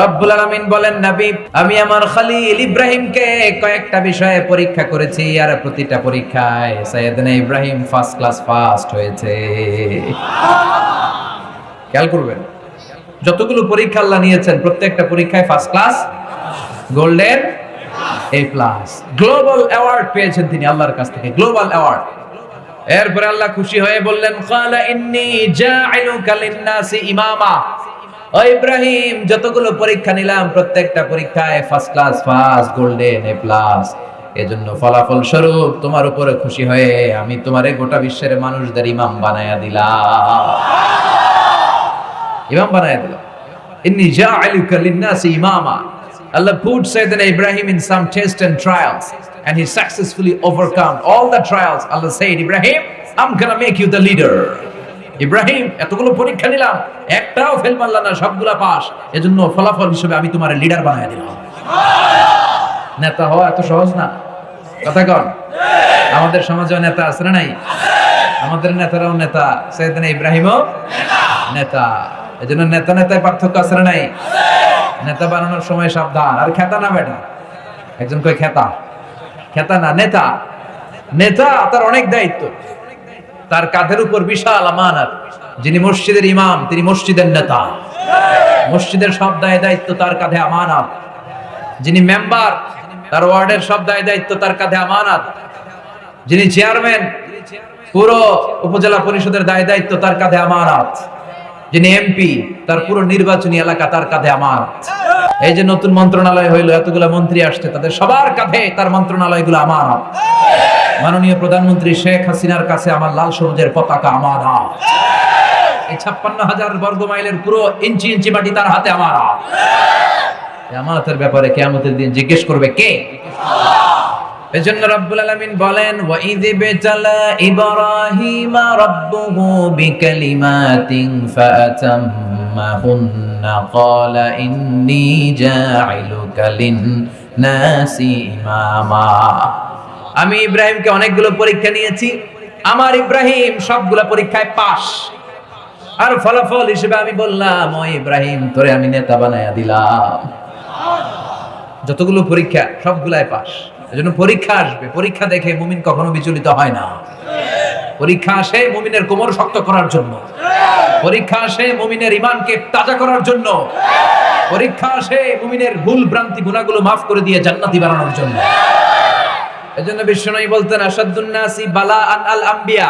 রব্বুল আলামিন বলেন, নবী, আমি আমার খালিল ইব্রাহিমকে কয়েকটা বিষয়ে পরীক্ষা করেছি আর প্রতিটা পরীক্ষায় সাইয়েদনা ইব্রাহিম ফার্স্ট ক্লাস ফার্স্ট হয়েছে। খেয়াল করবেন, যতগুলো পরীক্ষা আল্লাহ নিয়েছেন, প্রত্যেকটা পরীক্ষায় first class golden A plus global award পেয়েছেন তিনি আল্লাহর কাছ থেকে গ্লোবাল অ্যাওয়ার্ড এরপরে আল্লাহ খুশি হয়ে বললেন লিন-নাসি ইমামা। ও ইব্রাহিম যতগুলো পরীক্ষা নিলাম প্রত্যেকটা পরীক্ষায় first class first golden A plus এজন্য ফলাফল স্বরূপ তোমার উপরে খুশি হয়ে আমি তোমারে গোটা বিশ্বের মানুষদের ইমাম বানায়া দিলাম ইমাম বানায়া দিলাম ইন্নী জাইলুকা লিন-নাসি ইমামা Allah put Sayyidina Ibrahim in some tests and trials and he successfully overcome all the trials. Allah said, Ibrahim, I'm gonna make you the leader. Ibrahim, এতগুলো পরীক্ষা নিলাম, একটাও ফেল মারলা না, সবগুলা পাস। এজন্য ফলাফল হিসেবে আমি তোমার লিডার বানায় দিলাম। নেতা হওয়া এত সহজ না। কথা কন। আমাদের সমাজেও নেতা আছে না নাই? আমাদের নেতারাও নেতা। সৈয়দিন ইব্রাহিমও নেতা। এজন্য নেতা নেতায় পার্থক্য আছে না নাই? নেতা বানানোর সময় সাবধান। আর খেতা না বেটা? একজন কই খেতা? খেতা না, নেতা? নেতা তার অনেক দায়িত্ব। তার কাঁধের উপর বিশাল আমানত। যিনি মসজিদের ইমাম, তিনি মসজিদের নেতা। মসজিদের সব দায় দায়িত্ব তার কাঁধে আমানত। যিনি মেম্বার, তার ওয়ার্ডের সব দায় দায়িত্ব তার কাঁধে আমানত। যিনি চেয়ারম্যান, পুরো উপজেলা পরিষদের দায় দায়িত্ব তার কাঁধে আমানত। যিনি এমপি, তার পুরো নির্বাচনী এলাকা তার কাঁধে আমানত। এই যে নতুন মন্ত্রণালয় হইল, এতগুলো মন্ত্রী আসছে, তাদের সবার কাঁধে তার মন্ত্রণালয়গুলো আমানত। মাননীয় প্রধানমন্ত্রী শেখ হাসিনার কাছে আমার লাল সবুজের পতাকা আমার এই ছাপ্পান্ন হাজার বর্গ মাইলের পুরো ইঞ্চি ইঞ্চি মাটি তার হাতে এই আমানতের ব্যাপারে কেয়ামতের দিন জিজ্ঞেস করবে কে? বলেন লিন-নাসি ইমামা। আমি ইব্রাহিমকে অনেকগুলো পরীক্ষা নিয়েছি। আমার ইব্রাহিম সবগুলো পরীক্ষায় পাস আর ফলাফল হিসেবে আমি বললাম, ও ইব্রাহিম, তোরে আমি নেতা বানায়া দিলাম। যতগুলো পরীক্ষা, সবগুলাই পাস এজন্য পরীক্ষা আসবে। পরীক্ষা দেখে মুমিন কখনো বিচলিত হয় না। পরীক্ষা আসে মুমিনের কোমর শক্ত করার জন্য। পরীক্ষা আসে মুমিনের ইমানকে তাজা করার জন্য। পরীক্ষা আসে মুমিনের ভুল ভ্রান্তি গুণাগুলো মাফ করে দিয়ে জান্নাতি বানানোর জন্য। এজন্য বিশ্বনবী বলতেন আসাদুন্নাসি বালা আন আল আম্বিয়া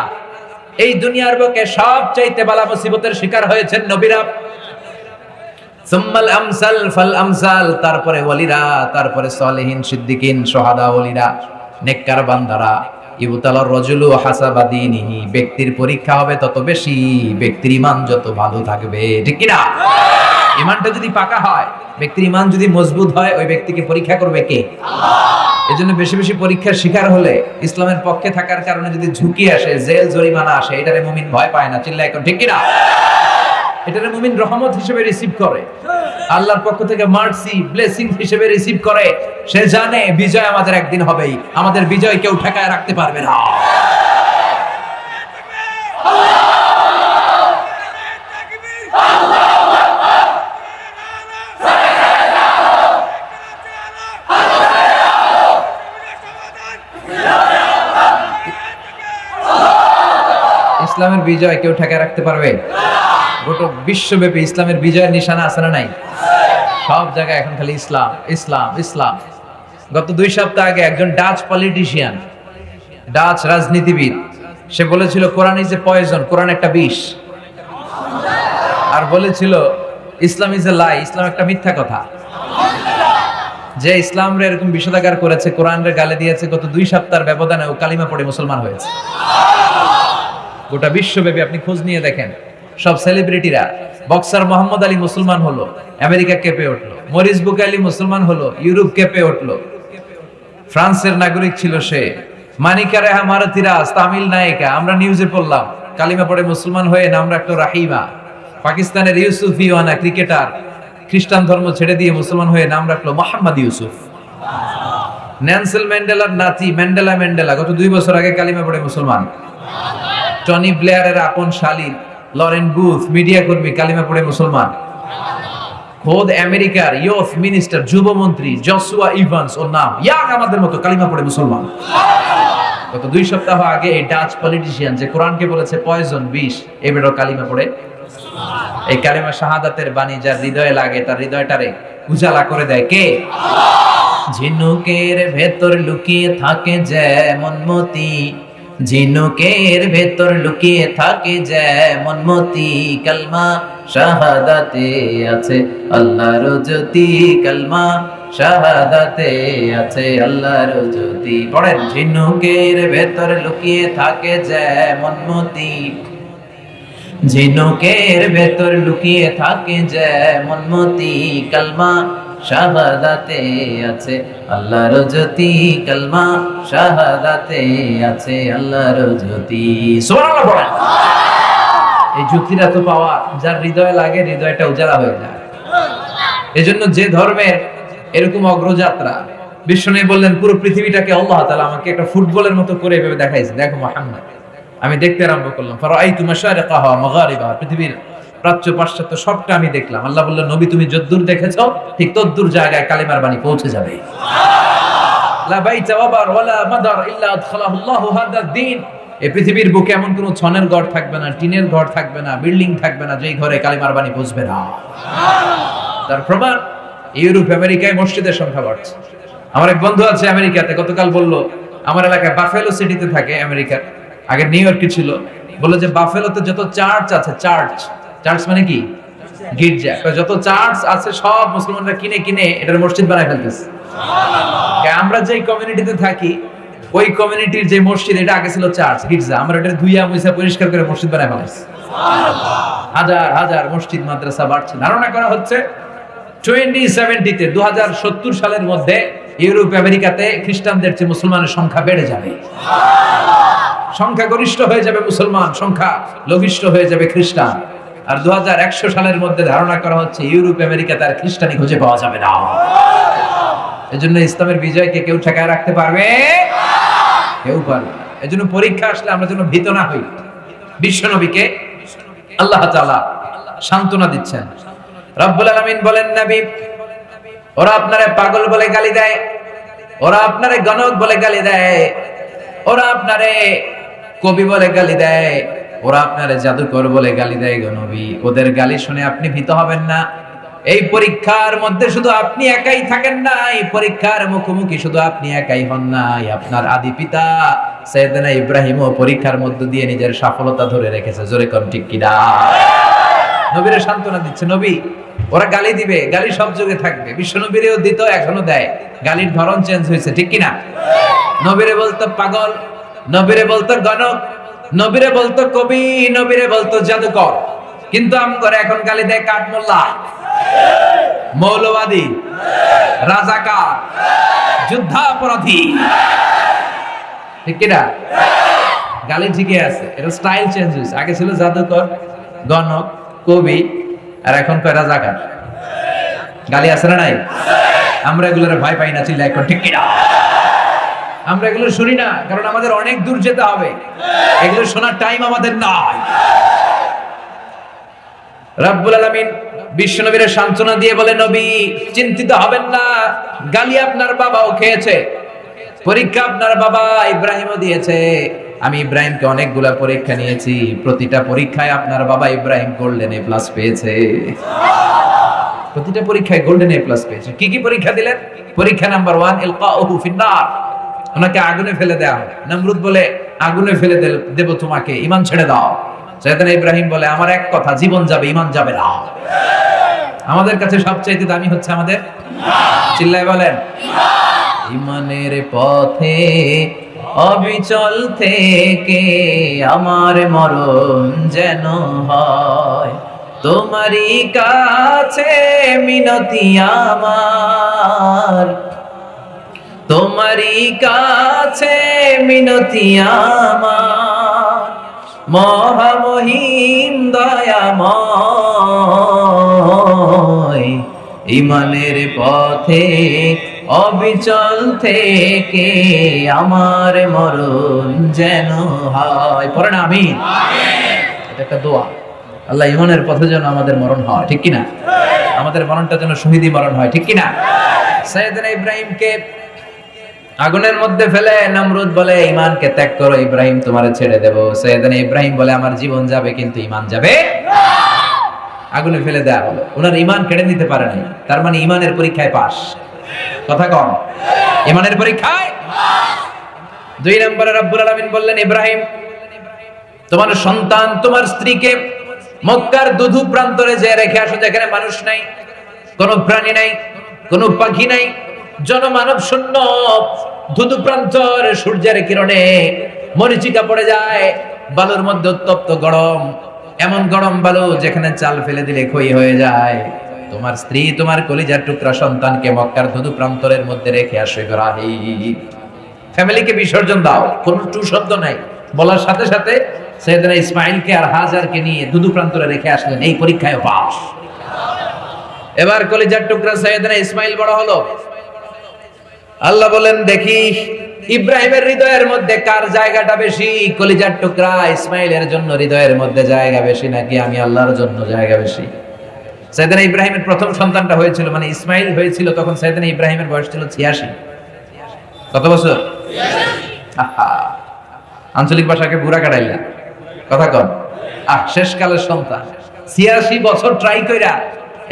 এই দুনিয়ার বুকে সব চাইতে বালা মুসিবতের শিকার হয়েছেন নবীরা। সুম্মাল আমসাল ফাল আমসাল, তারপরে ওয়ালিরা, তারপরে সলিহিন, সিদ্দিকিন, সোহাদা ওলিরা, নেককার বান্দারা। ইবতালার রজুলু হাসাবাদিনিহি ব্যক্তির পরীক্ষা হবে তত বেশি, ব্যক্তির ইমান যত ভালো থাকবে, ঠিক কি না ইমানটা যদি পাকা হয়, ব্যক্তির ইমান যদি মজবুত হয়, ওই ব্যক্তিকে পরীক্ষা করবে কে? এই জন্য বেশি বেশি পরীক্ষার শিকার হলে ইসলামের পক্ষে থাকার কারণে যদি ঝুঁকি আসে, জেল, জরিমানা আসে, এটারে মুমিন ভয় পায় না চিল্লা এখন ঠিক কিনা? এটারে মুমিন রহমত হিসেবে রিসিভ করে। আল্লাহর পক্ষ থেকে মার্সি ব্লেসিং হিসেবে রিসিভ করে। সে জানে বিজয় আমাদের একদিন হবেই। আমাদের বিজয় কেউ ঠেকায় রাখতে পারবে না। ইসলামের বিজয় কেউ ঠেকায় রাখতে পারবে? গোটা বিশ্বব্যাপী ইসলামের বিজয়ের নিশানা আছে না নাই? সব জায়গায় এখন খালি ইসলাম ইসলাম ইসলাম। গত দুই সপ্তাহ আগে একজন ডাচ পলিটিশিয়ান ডাচ রাজনীতিবিদ, সে বলেছিল, কোরআন ইজ এ পয়জন কোরআন একটা বিষ। আর বলেছিল, ইসলাম ইজ এ লাই ইসলাম একটা মিথ্যা কথা। যে ইসলাম রে এরকম বিষোদাগার করেছে কোরআন রে গালে দিয়েছে, গত দুই সপ্তাহের ব্যবধানে ও কালিমা পড়ে মুসলমান হয়েছে। গোটা বিশ্বব্যাপী আপনি খোঁজ নিয়ে দেখেন। সব সেলিব্রিটিরা বক্সার মোহাম্মদ আলী মুসলমান হলো, আমেরিকা কেঁপে উঠল, মরিস আলী মুসলমান হলো, ইউরোপ কেঁপে উঠল। ফ্রান্সের নাগরিক ছিল সে, মানিকা রেহা মারাতিরাজ তামিল নায়িকা, আমরা নিউজে পড়লাম, কালিমা পড়ে মুসলমান হয়ে নাম রাখল রাহিমা। পাকিস্তানের ইউসুফ ইওয়ানা ক্রিকেটার খ্রিস্টান ধর্ম ছেড়ে দিয়ে মুসলমান হয়ে নাম রাখল মোহাম্মদ ইউসুফ। ন্যান্সেল ম্যান্ডেলার নাতি ম্যান্ডেলা ম্যান্ডেলা, গত দুই বছর আগে কালিমা পড়ে মুসলমান। টনি ব্লেয়ারের আপন শালীন, লরেন বুথ, মিডিয়া কর্মী, কালিমা পড়ে মুসলমান। খোদ আমেরিকার ইয়ুথ মিনিস্টার, যুবমন্ত্রী জসুয়া ইভান্স, ওর নাম, ইয়াং আমাদের মতো, কালিমা পড়ে মুসলমান। গত দুই সপ্তাহ আগে এই ডাচ পলিটিশিয়ান যে কোরআনকে বলেছে, পয়জন বিষ বেটার কালিমা পড়ে। এই কালিমা শাহাদাতের বাণী যার হৃদয়ে লাগে, তার হৃদয়টারে উজালা করে দেয় কে? ঝিনুকের ভেতর লুকিয়ে থাকে যেমন মতি। ঝিনুকের ভেতর লুকিয়ে থাকে যেমন মতি কালমা, শাহাদাতে আছে আল্লাহর জ্যোতি কালমা, শাহাদাতে আছে আল্লাহর জ্যোতি। পড়েন ঝিনুকের ভেতর লুকিয়ে থাকে যেমন মতি ঝিনুকের ভেতর লুকিয়ে থাকে যেমন মতি কালমা শাহাদাতে আছে আল্লাহর জ্যোতি শাহাদাতে আছে আল্লাহর জ্যোতি। সুবহানাল্লাহ পড়েন এই জ্যোতিরা তো পাওয়া, যার হৃদয় লাগে, হৃদয়টা হয়ে যায়। এজন্য যে ধর্মের এরকম অগ্রযাত্রা বিষ্ণু বললেন, পুরো পৃথিবীটাকে আল্লাহ তাআলা আমাকে একটা ফুটবলের মতো করে এভাবে দেখাইছে। দেখো, মুহাম্মদ, আমি দেখতে আরম্ভ করলাম। ফারাইতু মাশারিকাহা মাগারিবাহা? পৃথিবীর প্রাচ্য পাশ্চাত্য সবটা আমি দেখলাম। আল্লাহ বললেন, নবী, তুমি যদ্দূর দেখেছ, ঠিক তদ্দূর জায়গায় কালিমার বাণী পৌঁছে যাবে। বুকে এমন ছনের ঘর থাকবে না, টিনের ঘর থাকবে না, বিল্ডিং থাকবে না ঘরে পৌঁছবে না। তার আমেরিকায় মসজিদের সংখ্যা আমার এক বন্ধু আছে আমেরিকাতে, গতকাল বলল, আমার এলাকায় বাফেলো সিটিতে থাকে আমেরিকার। আগে নিউ ইয়র্কে ছিল। বলল যে, বাফেলোতে যত চার্চ আছে, চার্চ চার্চ মানে কি? গির্জা। যত চার্চ আছে সব মুসলমানরা কিনে কিনে এটার মসজিদ বানায় ফেলতেছে। আমরা যেই কমিউনিটিতে থাকি ওই কমিউনিটির যে মসজিদ এটা আগে ছিল চার্চ গির্জা। আমরা এটা ধুইয়া মুইসা পরিষ্কার করে মসজিদ বানায় ফেলাইছি। হাজার হাজার মসজিদ মাদ্রাসা বাড়ছে। ধারণা করা হচ্ছে টোয়েন্টি সেভেন্টিতে দু হাজার সত্তর সালের মধ্যে ইউরোপ আমেরিকাতে খ্রিস্টানদের চেয়ে মুসলমানের সংখ্যা বেড়ে যাবে। সংখ্যা গরিষ্ঠ হয়ে যাবে মুসলমান সংখ্যা লঘিষ্ঠ হয়ে যাবে খ্রিস্টান। আর দু হাজার একশো সালের মধ্যে ধারণা করা হচ্ছে ইউরোপ, আমেরিকা তার খ্রিস্টানি খুঁজে পাওয়া যাবে না। এই এজন্য ইসলামের বিজয়কে কেউ ঠেকায় রাখতে পারবে? কেউ পারবে না। এজন্য পরীক্ষা আসলে আমরা যেন ভীত না হই। বিশ্বনবীকে আল্লাহ সান্ত্বনা দিচ্ছেন। রব্বুল আলামিন বলেন, নবী, ওরা আপনারে পাগল বলে গালি দেয়, ওরা আপনারে গণক বলে গালি দেয়, ওরা আপনারে কবি বলে গালি দেয় ওরা আপনারে জাদুকর বলে গালি দেয় গো নবী। ওদের গালি শুনে আপনি ভীত হবেন না। এই পরীক্ষার মধ্যে শুধু আপনি একাই থাকেন না এই পরীক্ষার মুখোমুখি শুধু আপনি একাই হন নাই আপনার আদি পিতা সৈয়দনা ইব্রাহিমও পরীক্ষার মধ্য দিয়ে নিজের সফলতা ধরে রেখেছে। জোরে কোন ঠিক কিনা? নবীরে সান্ত্বনা দিচ্ছে নবী ওরা গালি দিবে গালি সব যুগে থাকবে। বিশ্ব নবীরেও দিত এখনও দেয়। গালির ধরন চেঞ্জ হয়েছে ঠিক কিনা? নবীরে বলতো পাগল নবীরে বলতো গণক নবীরে বলতো কবি, নবীরে বলতো জাদুকর। কিন্তু আমগরে এখন গালি দেয় কাঠমোল্লা। মৌলবাদী। রাজাকার। যুদ্ধাপরাধী। ঠিক কিনা? গালি ঠিকই আছে এটা স্টাইল চেঞ্জ হয়েছে। আগে ছিল জাদুকর, গণক, কবি, আর এখন কয় রাজাকার। গালি আছে না নাই? আমরা এগুলোর ভয় পাই না চিল্লা এখন ঠিক কিনা? আমরা এগুলো শুনি না, কারণ আমাদের অনেক দূর যেতে হবে। এগুলো শোনার টাইম আমাদের নাই। রাব্বুল আলামিন বিশ্বনবীর সান্ত্বনা দিয়ে বলে, নবী, চিন্তিত হবেন না, গালি আপনার বাবাও খেয়েছে, পরীক্ষা আপনার বাবা ইব্রাহিমও দিয়েছে। আমি ইব্রাহিমকে অনেকগুলা পরীক্ষা নিয়েছি, প্রতিটা পরীক্ষায় আপনার বাবা ইব্রাহিম গোল্ডেন এ প্লাস পেয়েছে। প্রতিটা পরীক্ষায় গোল্ডেন এ প্লাস পেয়েছে। কি কি পরীক্ষা দিলেন? পরীক্ষা নাম্বার ওয়ান ইলকাউহু ফিন্নার ওনাকে আগুনে ফেলে দেওয়া হয় নমরুদ বলে, আগুনে ফেলে দেব তোমাকে ইমান ছেড়ে দাও। সৈয়দান ইব্রাহিম বলে, আমার এক কথা, জীবন যাবে ইমান যাবে না। আমাদের কাছে সবচাইতে দামি হচ্ছে আমাদের চিল্লায় বলেন, ইমানের পথে, অবিচল থেকে আমার মরণ যেন হয়। তোমারই কাছে মিনতি আমার তোমারই কাছে মিনতি আমার। মহামহিম দয়াময়, ইমানের পথে, অবিচল থেকে আমার মরণ যেন হয়। পরে না, আমি। এটা একটা দোয়া। আল্লাহ ইমানের পথে যেন আমাদের মরণ হয়, ঠিক কিনা? আমাদের মরণটা যেন শহীদি মরণ হয়, ঠিক কিনা? সৈয়দনা ইব্রাহিমকে আগুনের মধ্যে ফেলে নমরুদ বলে ইমানকে ত্যাগ করো, ইব্রাহিম তোমার ছেড়ে দেব। সৈয়দনা ইব্রাহিম বলে, আমার জীবন যাবে, কিন্তু ইমান যাবে আগুনে ফেলে দেয়া হলো। ওনার ইমান কেড়ে নিতে পারে নাই। তার মানে ইমানের পরীক্ষায় পাস কথা কম। ইমানের পরীক্ষায় দুই নম্বরে রব্বুল আলামিন বললেন, ইব্রাহিম, তোমার সন্তান তোমার স্ত্রীকে মক্কার দুধু প্রান্তরে যে রেখে আসো যেখানে মানুষ নাই, কোনো প্রাণী নাই, কোনো পাখি নাই জনমানব শূন্য। ধুধু প্রান্তর সূর্যের কিরণে মরিচিকা পড়ে যায়, বালুর মধ্যে উত্তপ্ত গরম। এমন গরম বালু যেখানে চাল ফেলে দিলে ক্ষয় হয়ে যায়। তোমার স্ত্রী, তোমার কলিজার টুকরা সন্তানকে মক্কার ধুধু প্রান্তরের মধ্যে রেখে আসো ইব্রাহিম। ফ্যামিলিকে বিসর্জন দাও। কোন টু শব্দ নাই। বলার সাথে সাথে সৈয়দনা ইসমাইলকে আর হাজারকে নিয়ে দুদু প্রান্তরে রেখে আসলেন। এই পরীক্ষায় পাস এবার কলিজার টুকরা সৈয়দনা ইসমাইল বড় হলো। আল্লাহ বলেন দেখি ইব্রাহিমের হৃদয়ের মধ্যে কার জায়গাটা বেশি? কলিজার টুকরা ইসমাইলের জন্য হৃদয়ের মধ্যে জায়গা বেশি নাকি আমি আল্লাহর জন্য জায়গা বেশি? সৈয়দনা ইব্রাহিমের প্রথম সন্তানটা হয়েছিল মানে ইসমাইল হয়েছিল তখন সৈয়দনা ইব্রাহিমের বয়স ছিল ছিয়াশি। কত বছর? আঞ্চলিক ভাষাকে বুড়া কাটাইলা। কথা কন। আহ শেষকালের সন্তান। ছিয়াশি বছর ট্রাই কইরা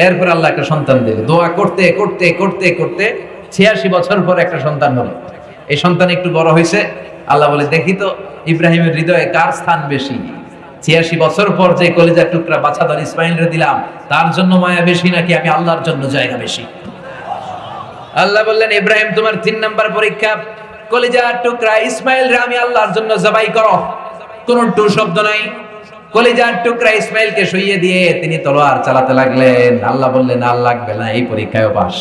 এরপর আল্লাহ একটা সন্তান দিল দোয়া করতে করতে করতে করতে ছিয়াশি বছর পর একটা সন্তান হলো। এই সন্তান একটু বড় হয়েছে। আল্লাহ বলে, দেখি তো, ইব্রাহিমের হৃদয়ে কার স্থান বেশি? ছিয়াশি বছর পর যে কলিজার টুকরা বাছাদর ইসমাইলরে দিলাম, তার জন্য মায়া বেশি নাকি আমি আল্লাহর জন্য জায়গা বেশি? আল্লাহ বললেন, ইব্রাহিম, তোমার তিন নাম্বার পরীক্ষা, কলিজার টুকরা ইসমাইল রে আমি আল্লাহর জন্য জবাই করো। কোন টু শব্দ নাই। কলিজার টুকরা ইসমাইলকে শুইয়ে দিয়ে তিনি তলোয়ার চালাতে লাগলেন। আল্লাহ বললেন, আর লাগবে না, এই পরীক্ষায় পাস।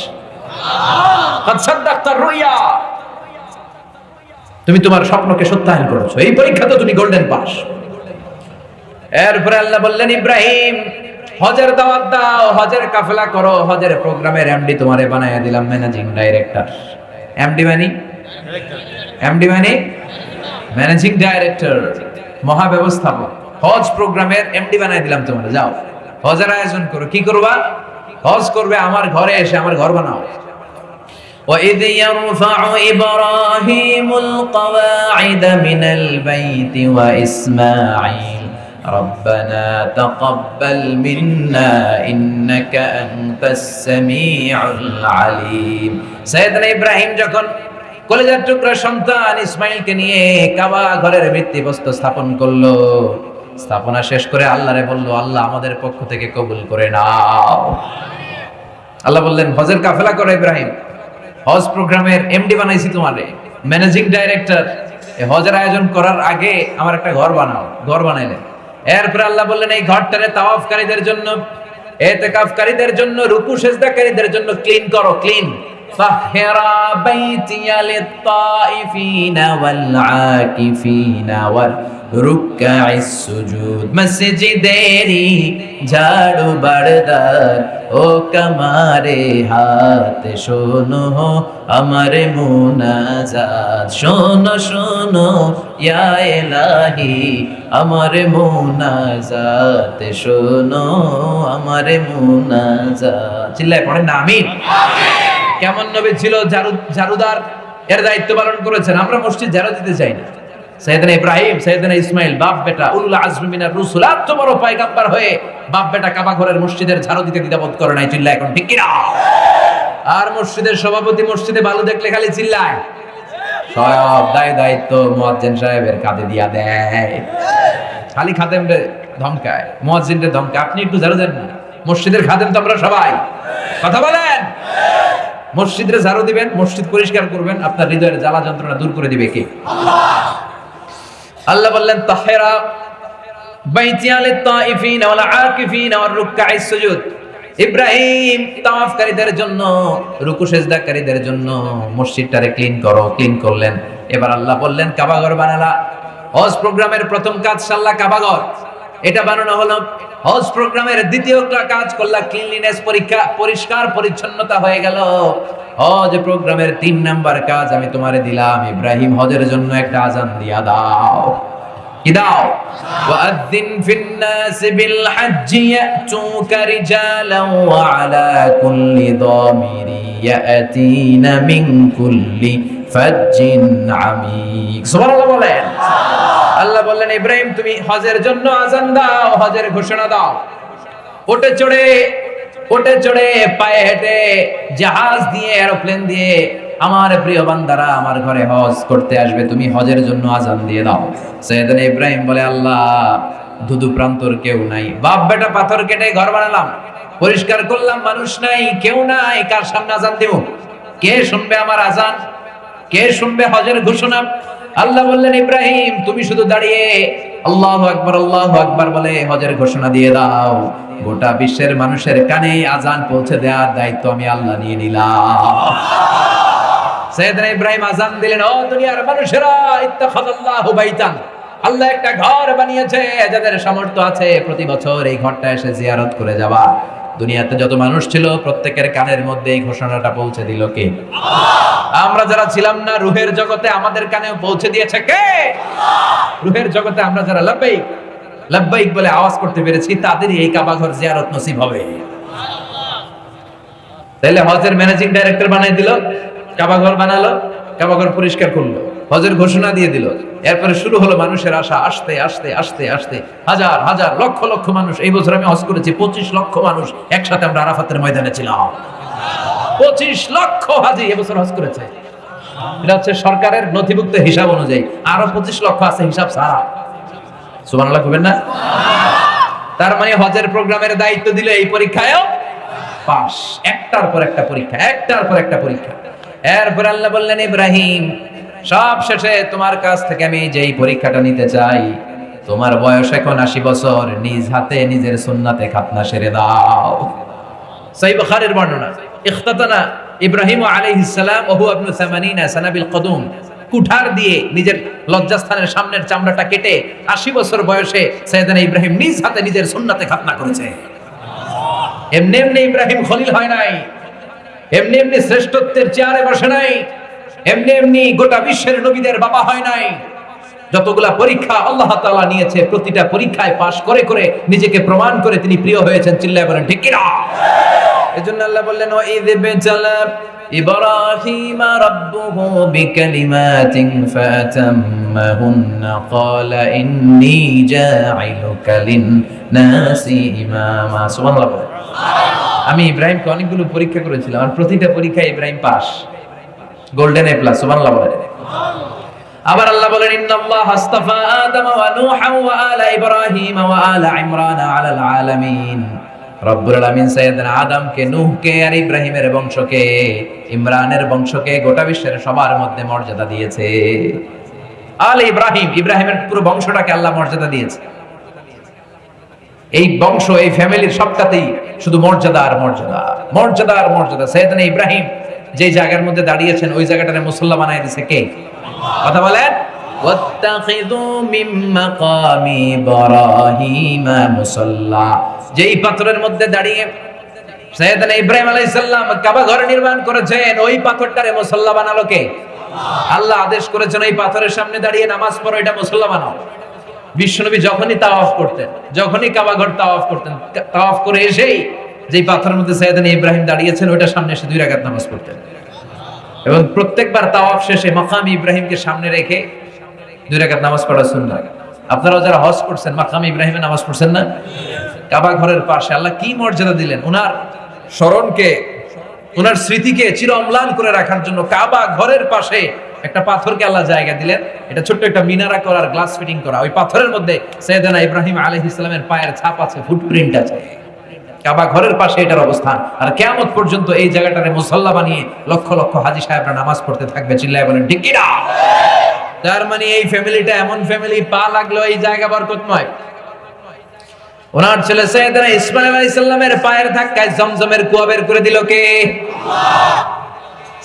তুমি তোমার স্বপ্নকে সত্যায়ন করেছ। এই পরীক্ষা তো তুমি গোল্ডেন পাস এরপরে আল্লাহ বললেন, ইব্রাহিম, হজের দাওয়াত দাও, হজের কাফেলা করো, হজের প্রোগ্রামের এমডি তোমারে বানাইয়া দিলাম ম্যানেজিং ডাইরেক্টর এমডি মানে? এমডি মানে? ম্যানেজিং ডাইরেক্টর মহাব্যবস্থাপক। হজ প্রোগ্রামের এমডি বানাই দিলাম তোমারে, যাও। হজের আয়োজন করো, কি করবা? হজ করবে আমার ঘরে এসে আমার ঘর বানাও وإذ يرفع إبراهيم القواعد من البيت وإسماعيل ربنا تقبل منا إنك أنت السميع العليم سيدنا إبراهيم যখন কলেজের টুকরা সন্তান ইসমাইলকে নিয়ে কাবা ঘরের ভিত্তিপ্রস্তর স্থাপন করলো স্থাপনা শেষ করে আল্লাহরে বলল, আল্লাহ আমাদের পক্ষ থেকে কবুল করে নাও। আল্লাহ বললেন, হজের কাফেলা করো ইব্রাহিম। হজ প্রোগ্রামের এমডি বানাইছি তোমারে। Managing director. হজের আয়োজন করার আগে আমার একটা ঘর বানাও। ঘর বানাইলেন। এরপরে আল্লাহ বললেন, এই ঘরটারে তাওয়াফকারীদের জন্য, এতেকাফকারীদের জন্য, রুকু সেজদাকারীদের জন্য ক্লিন করো ক্লিন طهرا بيتي للطائفين والعاكفين والركع السجود মসজিদেরি ঝাড়ু বারদার ও কামারে হাত শোনো আমার মুনাজাত শোনো শোনো ইয়া এলাহি আমার মুনাজাত শোনো আমার মুনাজাত চিল্লায় পড়েন না আমিন কেমন নবী ছিল ঝাড়ু ঝাড়ুদার এর দায়িত্ব পালন করেছেন। আমরা মসজিদ ঝাড়ু দিতে চাই না। সৈয়দনা ইব্রাহিম, সৈয়দনা ইসমাইল, বাপ বেটা, উল্লা আজমি রুসুল আর তো বড় পয়গাম্বার হয়ে বাপ বেটা কাবা ঘরের মসজিদের ঝাড়ু দিতে দ্বিধাবোধ করে নাই চিল্লা এখন, ঠিক কিনা? আর মসজিদের সভাপতি মসজিদে বালু দেখলে খালি চিল্লায়। সব দায় দায়িত্ব মুয়াজ্জিন সাহেবের কাঁধে দিয়া দেয়। খালি খাদেম ধমকায় মুয়াজ্জিন ধমকায়। আপনি একটু ঝাড়ু দেন মসজিদের খাদেম তো আমরা সবাই। কথা বলেন। মসজিদে ঝাড়ু দিবেন, মসজিদ পরিষ্কার করবেন, আপনার হৃদয়ের জ্বালা যন্ত্রণা দূর করে দিবে কে? আল্লাহ বললেন, তাহেরা বাইতি আলে তাইফিন ওয়াল আকিফিন ওয়ার রুকআইস সুজুদ। ইব্রাহিম তাওয়াফকারীদের জন্য, রুকু সেজদাকারীদের জন্য মসজিদটারে ক্লিন করো, ক্লিন করলেন। এবার আল্লাহ বললেন, কাবাঘর বানালা। হজ প্রোগ্রামের প্রথম কাজ সাল্লাহ কাবাঘর। এটা বানানো হলো হজ প্রোগ্রামের দ্বিতীয় কাজ করলা ক্লিনলিনেস পরীক্ষা, পরিষ্কার পরিচ্ছন্নতা হয়ে গেল। হজ প্রোগ্রামের তিন নাম্বার কাজ আমি তোমারে দিলাম, ইব্রাহিম হজের জন্য একটা আজান দিয়া দাও। কি দাও? ওয়াআযিন ফিন নাস বিল ইয়াতুকা ওয়া আলা কুল্লি দামিরি ইয়াতিনা মিন কুল্লি সুবহানাল্লাহ বলেন। সুবহানাল্লাহ আল্লাহ বললেন, ইব্রাহিম, তুমি হজের জন্য আজান দাও, হজের ঘোষণা দাও। ওটে চড়ে ওটে চড়ে পায়ে হেঁটে জাহাজ দিয়ে, এরোপ্লেন দিয়ে আমার প্রিয় বান্দারা আমার ঘরে হজ করতে আসবে, তুমি হজের জন্য আজান দিয়ে দাও। সৈয়দনা ইব্রাহিম বলে, আল্লাহ, ধুধু প্রান্তর কেউ নাই। বাপ বেটা পাথর কেটে ঘর বানালাম, পরিষ্কার করলাম, মানুষ নাই, কেউ নাই, কার সামনে আজান দিব? কে শুনবে আমার আজান? কে শুনবে হজের ঘোষণা? আল্লাহ বললেন, ইব্রাহিম, তুমি শুধু দাঁড়িয়ে আল্লাহ আকবর আল্লাহ আকবর বলে হজের ঘোষণা দিয়ে দাও। গোটা বিশ্বের মানুষের কানে আজান পৌঁছে দেওয়ার দায়িত্ব আমি আল্লাহ নিয়ে নিলাম। আল্লাহ একটা ঘর বানিয়েছে, যাদের সামর্থ্য আছে প্রতি বছর এই ঘরটা এসে জিয়ারত করে যাবা দুনিয়াতে যত মানুষ ছিল, প্রত্যেকের কানের মধ্যে এই ঘোষণাটা পৌঁছে দিল কে? আমরা যারা ছিলাম না, রুহের জগতে আমাদের কানেও পৌঁছে দিয়েছে কে? রুহের জগতে আমরা যারা লাব্বাইক লাব্বাইক বলে আওয়াজ করতে পেরেছি, তাদেরই এই কাবাঘর জিয়ারত নসিব হবে। তাহলে হজের ম্যানেজিং ডাইরেক্টর বানাই দিল, কাবাঘর বানালো কাবা ঘর পরিষ্কার করল। হজের ঘোষণা দিয়ে দিল। এরপরে শুরু হলো মানুষের আশা, আসতে আসতে আসতে আসতে। হাজার হাজার, লক্ষ লক্ষ মানুষ। এই বছর আমি হজ করেছি, পঁচিশ লক্ষ মানুষ একসাথে আমরা আরাফাতের ময়দানে ছিলাম। পঁচিশ লক্ষ হাজি এবছর হজ করেছে। এটা হচ্ছে সরকারের নথিভুক্ত হিসাব অনুযায়ী। আরও পঁচিশ লক্ষ আছে হিসাব সারা সুবহানাল্লাহ কবেন না? তার মানে হজের প্রোগ্রামের দায়িত্ব দিল এই পরীক্ষায় পাস একটার পর একটা পরীক্ষা, একটার পর একটা পরীক্ষা। এরপর আল্লাহ বললেন, ইব্রাহিম সব শেষে তোমার কাছ থেকে আমি যেই পরীক্ষাটা নিতে চাই, তোমার বয়স এখন আশি বছর, নিজ হাতে নিজের সুন্নাতে খাতনা সেরে দাও। বুখারীর বর্ণনা, ইখতাতানা ইব্রাহিম আলাইহিস সালাম ওহু ইবনু 80 সানাবিল কদুম। কুঠার দিয়ে নিজের লজ্জাস্থানের সামনের চামড়াটা কেটে আশি বছর বয়সে সৈয়দানা ইব্রাহিম নিজ হাতে নিজের সুন্নাতে খাতনা করেছে। এমনি এমনি ইব্রাহিম খলিল হয় নাই, এমনি এমনি শ্রেষ্ঠত্বের চেয়ারে বসে নাই এমনি এমনি গোটা বিশ্বের নবীদের বাবা হয় নাই যতগুলা পরীক্ষা আল্লাহ তাআলা নিয়েছে প্রতিটা পরীক্ষায় পাশ করে করে নিজেকে প্রমাণ করে তিনি প্রিয় হয়েছেন চিল্লায় বলেন ঠিক কিনা এজন্য আল্লাহ বললেন ও ঈদ বেচালা إبراهيم ربه بكلمات فأتمهن قال إني جاعلك للناس إماما سبحان الله আমি ইব্রাহিমকে অনেকগুলো পরীক্ষা করেছিলাম আর প্রতিটা পরীক্ষায় Ibrahim pass Golden A plus সুবহানাল্লাহ বলেন। আবার আল্লাহ বলেন ইন্নাল্লাহ আস্তাফা আদম ওয়া নূহা ওয়া আলা ইব্রাহিম ওয়া আলা ইমরান আলাল আলামিন। রব্বুল আলামিন সাইয়েদনা আদমকে, নূহকে আর ইব্রাহিমের বংশকে, ইমরানের বংশকে গোটা বিশ্বের সবার মধ্যে মর্যাদা দিয়েছে। আল ইব্রাহিম, ইব্রাহিমের পুরো বংশটাকে আল্লাহ মর্যাদা দিয়েছে। এই বংশ, এই ফ্যামিলির সবটাতেই শুধু মর্যাদা আর মর্যাদা। মর্যাদা আর মর্যাদা। সৈয়দনা ইব্রাহিম যে জায়গার মধ্যে দাঁড়িয়েছেন, ওই জায়গাটারে মুসল্লা বানাই দিছে কে? কথা বলেন? যেই পাথরের মধ্যে দাঁড়িয়ে নির্মাণ করেছেন, ওই আল্লাহ আদেশ করেছেন, ওই পাথরের সামনে দাঁড়িয়ে নামাজ পড়ো যখনই করতেন, যখনই কাবা ঘর তাওয়াফ করতেন, তাওয়াফ করে এসেই যেই পাথরের মধ্যে সৈয়দনা ইব্রাহিম দাঁড়িয়েছেন ওইটার সামনে এসে দুই রাকাত নামাজ পড়তেন। এবং প্রত্যেকবার তাওয়াফ শেষে মাকাম ইব্রাহিমকে সামনে রেখে দুই রাকাত নামাজ পড়া সুন্নাত আপনারাও যারা হজ করছেন, মাকাম ইব্রাহিমে নামাজ পড়ছেন না? কাবা ঘরের পাশে আল্লাহ কি মর্যাদা দিলেন? ওনার স্মরণকে ওনার স্মৃতিকে চির অম্লান করে রাখার জন্য কাবা ঘরের পাশে একটা পাথরকে আল্লাহ জায়গা দিলেন। এটা ছোট্ট একটা মিনারা করার গ্লাস ফিটিং করা। ওই পাথরের মধ্যে সৈয়দানা ইব্রাহিম আলাইহিস ইসলামের পায়ের ছাপ আছে ফুটপ্রিন্ট আছে। কাবা ঘরের পাশে এটার অবস্থান। আর কেয়ামত পর্যন্ত এই জায়গাটারে মুসল্লা বানিয়ে লক্ষ লক্ষ হাজি সাহেবরা নামাজ পড়তে থাকবে। চিল্লায় বলেন, ঠিক তার মানে এই ফ্যামিলিটা এমন ফ্যামিলি, পা লাগল এই জায়গা বরকতময় ওনার ছেলে সৈয়দনা ইসমাইল আলাইহিস সালামের পায়ের ধাক্কায় জমজমের কুয়া বের করে দিল কে?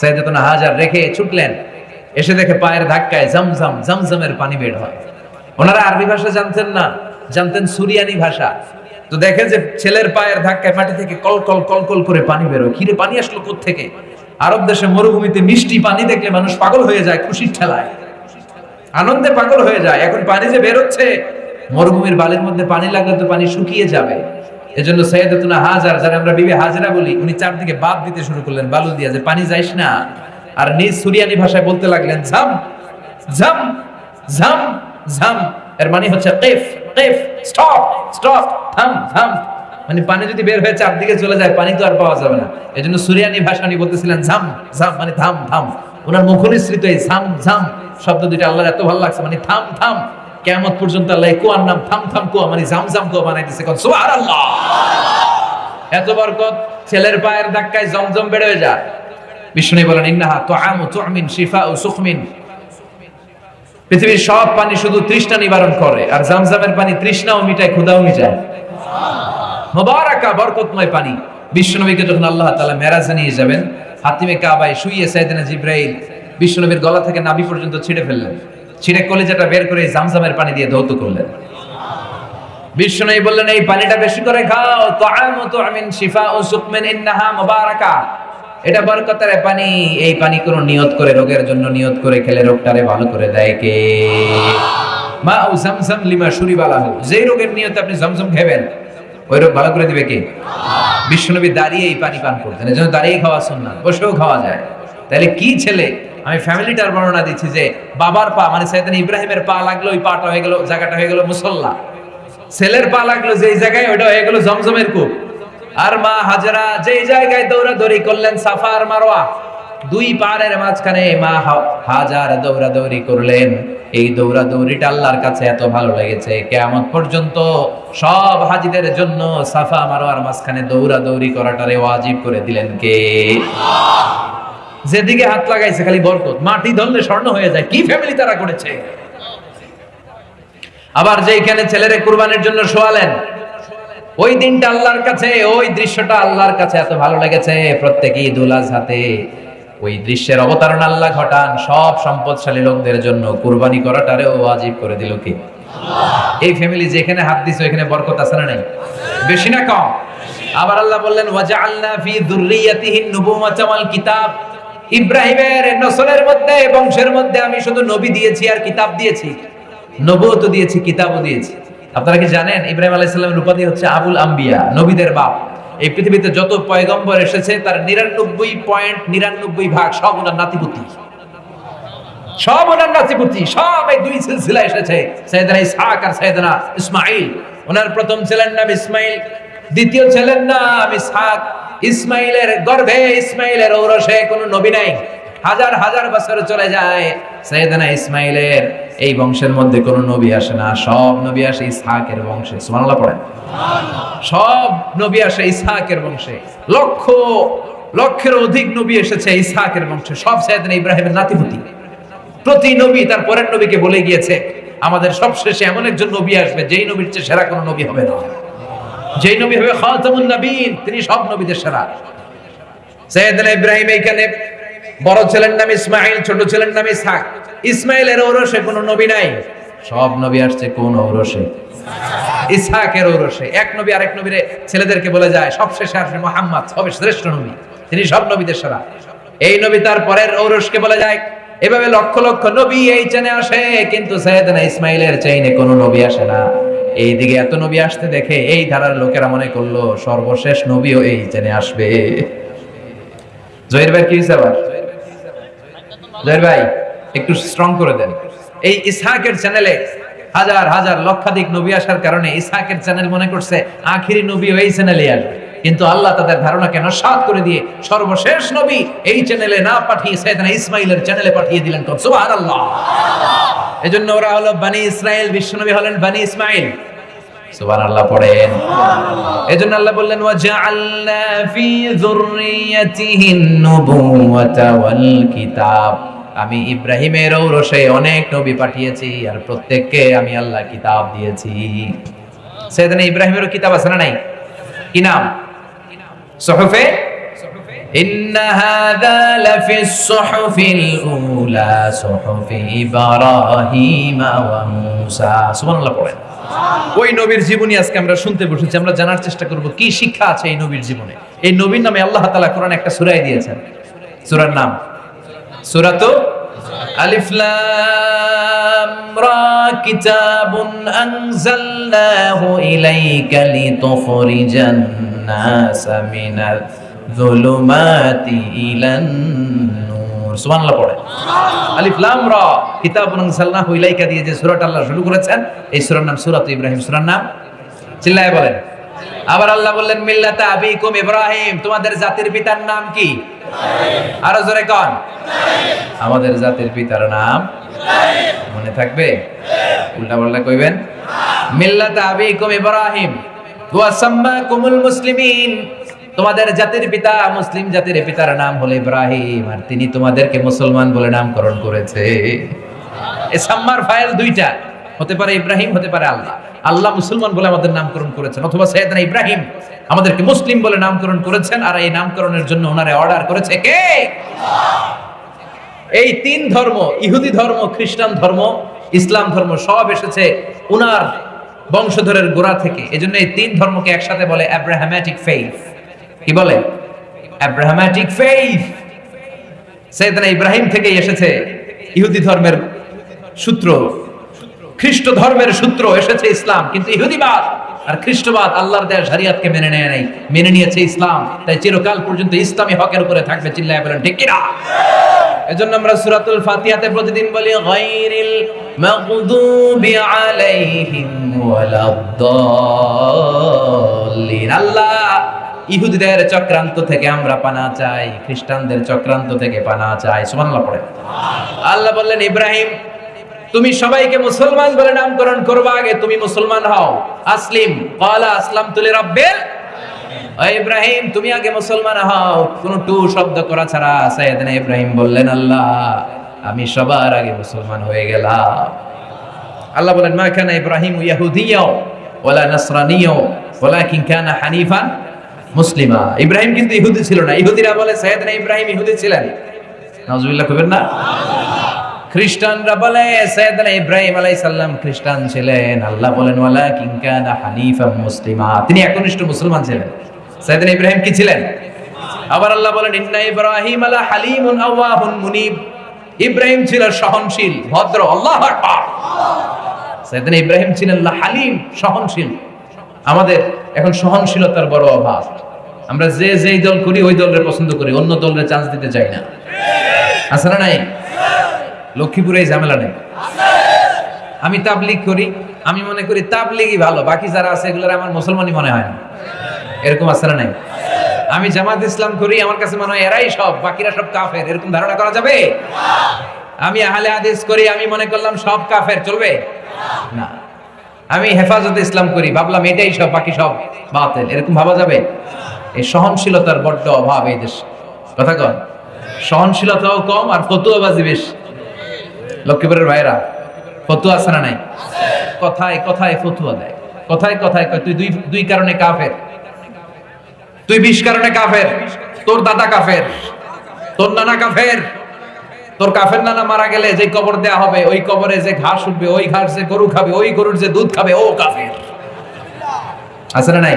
সৈয়দনা হাজার রেখে ছুটলেন। এসে দেখে পায়ের ধাক্কায় জমজম, জমজমের পানি বের হয়। ওনারা আরবি ভাষা জানতেন না। জানতেন সুরিয়ানি ভাষা। তো দেখে যে ছেলের পায়ের ধাক্কায় মাটি থেকে কল কল কল কল করে পানি বেরোয়। কিরে, পানি আসলো থেকে আরব দেশে মরুভূমিতে মিষ্টি পানি দেখলে মানুষ পাগল হয়ে যায়, খুশির ঠেলায়। আনন্দে পাগল হয়ে যায়। এখন পানি যে বেরোচ্ছে, মরুভূমির বালির মধ্যে পানি লাগলে তো পানি শুকিয়ে যাবে। এজন্য সৈয়দাতুনা হাজার, যারা আমরা বিবি হাজরা বলি, উনি চারদিকে বাদ দিতে শুরু করলেন, বালু দিয়া যে, পানি যাইস না। আর নিজ সুরিয়ানি ভাষায় বলতে লাগলেন, ঝাম ঝাম ঝাম ঝাম। এর মানে হচ্ছে, কেফ কেফ, স্টপ স্টপ। মানে পানি যদি বের হয়ে চারদিকে চলে যায়, পানি তো আর পাওয়া যাবে না। এজন্য সুরিয়ানি ভাষা উনি বলতেছিলেন, ঝাম ঝাম মানে থাম থাম ওনার মুখনিসৃত এই ঝাম ঝাম শব্দ দুইটা আল্লাহর এত ভালো লাগছে মানে থাম থাম কেমত পর্যন্ত আল্লাহ কুয়ার নাম থাম থাম কুয়া মানে কুয়া বানাই দিছে কোন, সুবহানাল্লাহ। এত বরকত, ছেলের পায়ের ধাক্কায় জমজম বেড়ে যায়। বিষ্ণু বলেন, ইন্নাহা তুআমু তুমিন, শিফাউ সুখমিন। পৃথিবীর সব পানি শুধু তৃষ্ণা নিবারণ করে, আর জামজামের পানি তৃষ্ণাও মিটায়, ক্ষুধাও মিটায়। মোবারকা, বরকতময় পানি। বিশ্বনবীকে যখন আল্লাহ মেরাজে নিয়ে যাবেন, হাতিমে কাবায় সাইয়েদনা জিব্রাইল বিশ্বনবীর গলা থেকে নাভি পর্যন্ত ফেললেন। বের করে জামজামের পানি দিয়ে ধৌত করলেন। বললেন, এই পানিটা বেশি করে খাও। শিফাউ সুকমিন, ইন্নাহা এটা বরকতের পানি। এই পানি কোন নিয়ত করে, রোগের জন্য নিয়ত করে খেলে রোগটারে ভালো করে দেয় কে? মা ও জামজাম লিমা শুরি শুরিবালাহু। যেই রোগের নিয়তে আপনি জমজম খাবেন ভালো করে দিবে দাঁড়িয়ে এই পানি পান করতেন। দাঁড়িয়ে খাওয়া বসেও খাওয়া যায়। তাহলে কি ছেলে? আমি ফ্যামিলিটার বর্ণনা দিচ্ছি যে, বাবার পা মানে ইব্রাহিমের পা লাগল, ওই পাটা হয়ে গেল, জায়গাটা হয়ে গেল মুসল্লা। ছেলের পা লাগল, যেই জায়গায় ওটা হয়ে গেল জমজমের কূপ। আর মা হাজরা, যেই জায়গায় দৌড়াদৌড়ি করলেন, সাফার মারোয়া দুই পাড়ের মাঝখানে মা হাজার দৌড়াদৌড়ি করলেন। এই দৌড়াদৌড়িটা আল্লাহর কাছে এত ভালো লেগেছে। কেমন পর্যন্ত সব হাজিদের জন্য সাফা মারোয়ার মাঝখানে দৌড়াদৌড়ি করাটারে ওয়াজিব করে দিলেন কে? যেদিকে হাত লাগাইছে খালি বরকত। মাটি ধরলে স্বর্ণ হয়ে যায়। কি ফ্যামিলি তারা করেছে? আবার যেইখানে ছেলেরে কুরবানির জন্য শোয়ালেন, ওই দিনটা আল্লাহর কাছে, ওই দৃশ্যটা আল্লাহর কাছে এত ভালো লেগেছে। প্রত্যেকেই ঈদ উল আজহাতে ওই দৃশ্যের অবতারণ আল্লাহ ঘটান, সব সম্পদশালী লোকদের জন্য। কুরবানি করাটারেও ওয়াজিব করে দিল কি? এই ফ্যামিলি যেখানে হাত দিছে, ওইখানে বরকত আছে না নাই? বেশি না কম? আবার আল্লাহ বললেন, ওয়াজআলনা ফি যুররিয়াতিহি নুবুওয়াতা ওয়াল কিতাব। ইব্রাহিমের নসলের মধ্যে, বংশের মধ্যে আমি শুধু নবী দিয়েছি আর কিতাব দিয়েছি। নবুয়ত দিয়েছি, কিতাবও দিয়েছি। আপনারা কি জানেন, ইব্রাহিম আলাইহিস সালামের উপাধি হচ্ছে আবুল আম্বিয়া, নবীদের বাপ। এই পৃথিবীতে যত পয়গম্বর এসেছে, তার নিরানব্বই পয়েন্ট নিরানব্বই ভাগ সব ওনার নাতিপুতি। সব ওনার নাতিপুতি, সব এই দুই সিলসিলা এসেছে ইসমাইল ওনার প্রথম ছেলের নাম ইসমাইল, দ্বিতীয় ছেলের নাম ইসহাক। ইসমাইলের গর্ভে ইসমাইলের ঔরসে কোনো নবী নাই। হাজার হাজার বছর চলে যায়। সৈয়দনা ইসমাইলের এই বংশের মধ্যে কোনো নবী আসে না। সব নবী আসে ইসহাকের বংশে। সুবহানাল্লাহ পড়েন। সব নবী আসে ইসহাকের বংশে। লক্ষ লক্ষের অধিক নবী এসেছে ইসহাকের বংশে। সব সৈয়দনা ইব্রাহিমের নাতিপুতি। প্রতি নবী তার পরের নবীকে বলে গিয়েছে, আমাদের সবশেষে এমন একজন নবী আসবে, যেই নবীর চেয়ে সেরা কোনো নবী হবে না। যেই নবী হবে খাতামুন নবীন, তিনি সব নবীদের সেরা। সৈয়দনা ইব্রাহিম এইখানে বড় ছেলের নাম ইসমাইল, ছোট ছেলের নাম ইসহাক। ইসমাইলের ঔরসে কোনো নবী নাই। সব নবী আসছে কোন ঔরসে? ইসহাকের ঔরসে। এক নবী আরেক নবীরে ছেলেদেরকে বলে যায় সবশেষে আসবে মোহাম্মদ, সবে শ্রেষ্ঠ নবী। তিনি সব নবীদের সেরা। এই নবী তার পরের ঔরসকে বলে যায়, এভাবে লক্ষ লক্ষ নবী এই চেনে আসে, কিন্তু সৈয়দনা ইসমাইলের চেইনে কোনো নবী আসে না। এই দিকে এত নবী আসতে দেখে এই ধারার লোকেরা মনে করল, সর্বশেষ নবীও এই চেনে আসবে। জহির ভাই, কি হয়েছে জহির ভাই, একটু স্ট্রং করে দেন। এই ইসহাকের চ্যানেলে হাজার হাজার, লক্ষাধিক নবী আসার কারণে ইসহাকের চ্যানেল মনে করছে, আখিরি নবী এই চ্যানেলে আসবে। কিন্তু আল্লাহ তাদের ধারণাকে নস্বাত করে দিয়ে সর্বশেষ নবী এই চ্যানেলে না পাঠিয়ে সাইদানা ইসমাইলের চ্যানেলে পাঠিয়ে দিলেন সুবহানাল্লাহ। এজন্য ওরা হলো বানি ইসরাইল, বিশ্বনবী হলেন বানি ইসমাইল। সুবহানাল্লাহ পড়েন এজন্য আল্লাহ বললেন ওয়াজআলনা ফি যুররিয়াতিহিন নুবুওয়াতা ওয়াল কিতাব আমি ইব্রাহিমের ঔরসে অনেক নবী পাঠিয়েছি আর প্রত্যেককে আমি আল্লাহ কিতাব দিয়েছি সেদিন ইব্রাহিমেরও কিতাব আছে না নাই কি নাম সহফে إن هذا لفي الصحف الأولى صحف إبراهيم وموسى سبحان الله পড়েন ওই নবীর জীবনী আজকে আমরা শুনতে বসেছি, আমরা জানার চেষ্টা করব, কি শিক্ষা আছে এই নবীর জীবনে? এই নবীর নামে আল্লাহ তালা কোরআন একটা সুরাই দিয়েছেন। সুরার নাম? সুরা তো আলিফলাম করবেন দিয়ে যে আল্লাহ শুরু করেছেন, এই নাম ইব্রাহিম নাম চিল্লায় বলেন। আবার আল্লাহ বললেন, মিল্লাতা তোমাদের জাতির পিতার নাম কি? আরও জোরে কন। আমাদের জাতির পিতার নাম মনে থাকবে? উল্টা কইবেন? মিল্লাতা আবিকুম ইব্রাহিম, ওয়া তোমাদের জাতির পিতা মুসলিম জাতির পিতার নাম হলো ইব্রাহিম, আর তিনি তোমাদেরকে মুসলমান বলে নামকরণ করেছে। সাম্মার ফাইল দুইটা, হতে পারে ইব্রাহিম, হতে পারে আল্লাহ। আল্লাহ মুসলমান বলে আমাদের নামকরণ করেছেন, অথবা সৈয়দনা ইব্রাহিম আমাদেরকে মুসলিম বলে নামকরণ করেছেন, আর এই নামকরণের জন্য ওনারে অর্ডার করেছে কে? এই তিন ধর্ম, ইহুদি ধর্ম, খ্রিস্টান ধর্ম, ইসলাম ধর্ম, সব এসেছে ওনার বংশধরের গোড়া থেকে। এজন্য এই তিন ধর্মকে একসাথে বলে অ্যাব্রাহামেটিক ফেইথ কি বলে? অ্যাব্রাহামেটিক ফেইথ সৈয়দনা ইব্রাহিম থেকেই এসেছে। ইহুদি ধর্মের সূত্র, খ্রিস্ট ধর্মের সূত্র এসেছে ইসলাম। কিন্তু ইহুদিবাদ আর খ্রিস্টবাদ আল্লাহর দেয়া শরিয়াতকে মেনে নেয় নাই। মেনে নিয়েছে ইসলাম। তাই চিরকাল পর্যন্ত ইসলামী হকের উপরে থাকবে চিল্লায় বলেন, ঠিক কিনা? এজন্য আমরা সূরাতুল ফাতিহাতে প্রতিদিন বলি, গায়রিল মাগদুবি আলাইহিম ওয়ালাদ-দাল্লিন আল্লাহ ইহুদিদের চক্রান্ত থেকে আমরা পানা চাই, খ্রিস্টানদের চক্রান্ত থেকে পানা চাই। সুবহানাল্লাহ, পড়ে আল্লাহ বললেন, ইব্রাহিম, তুমি সবাইকে মুসলমান বলে নামকরণ করবা আগে তুমি মুসলমান হও। আসলিম, ক্বালা আসলামতু লিরাব্বিল ইব্রাহিম, তুমি আগে মুসলমান হও। কোন টু শব্দ করা ছাড়া সাইয়েদনা ইব্রাহিম বললেন, আল্লাহ, আমি সবার আগে মুসলমান হয়ে গেলাম। আল্লাহ বলেন, মা কানা ইব্রাহিম ইয়াহুদিয়াও ওয়ালা নাসরানিয়াও ওয়ালাকিন কানা হানিফান মুসলিমা। ইব্রাহিম কিন্তু ইহুদি ছিল না। ইহুদিরা বলে, সাইয়েদনা ইব্রাহিম ইহুদি ছিলেন। নাউজুবিল্লাহ, কইবেন না? বলে সৈয়দনা ইব্রাহিম আলাইহিস খ্রিস্টান ছিলেন। আল্লাহ বলেন ওয়ালা মুসলিমা। তিনি মুসলমান ছিলেন। সৈয়দনা ইব্রাহিম কি ছিলেন? আবার আল্লাহ বলেন আলা হালিমুন ইব্রাহিম ছিল সহনশীল, ভদ্র, আল্লাহ সৈয়দনা ইব্রাহিম ছিলেন হালিম, সহনশীল। আমাদের এখন সহনশীলতার বড় অভাব। আমরা যে যেই দল করি, ওই দলের পছন্দ করি, অন্য দলের চান্স দিতে চাই না। আছে না নাই? লক্ষ্মীপুরে এই ঝামেলা নেই। আমি তাবলিগ করি, আমি মনে করি তাবলিগই ভালো, বাকি যারা আছে এগুলোর আমার মুসলমানই মনে হয় না। এরকম আছে না নাই? আমি জামাত ইসলাম করি, আমার কাছে মনে হয় এরাই সব, বাকিরা সব কাফের, এরকম ধারণা করা যাবে? আমি আহলে হাদিস করি, আমি মনে করলাম সব কাফের, চলবে? না। আমি হেফাজতে ইসলাম করি, ভাবলাম এটাই সব, বাকি সব বাতিল। এরকম ভাবা যাবে? এই সহনশীলতার বড্ড অভাব এই দেশে। কথা কন, সহনশীলতাও কম আর ফতুয়াবাজি বেশি। লক্ষ্মীপুরের ভাইরা ফতুয়া আছে না নাই? কথায় কথায় ফতুয়া দেয়। কথায় কথায় তুই দুই দুই কারণে কাফের। তুই বিশ কারণে কাফের। তোর দাদা কাফের। তোর নানা কাফের। তোর কাফের নানা মারা গেলে যে কবর দেয়া হবে, ওই কবরে যে ঘাস উঠবে, ওই ঘাস যে গরু খাবে, ওই গরুর যে দুধ খাবে, ও কাফের। আছে না নাই?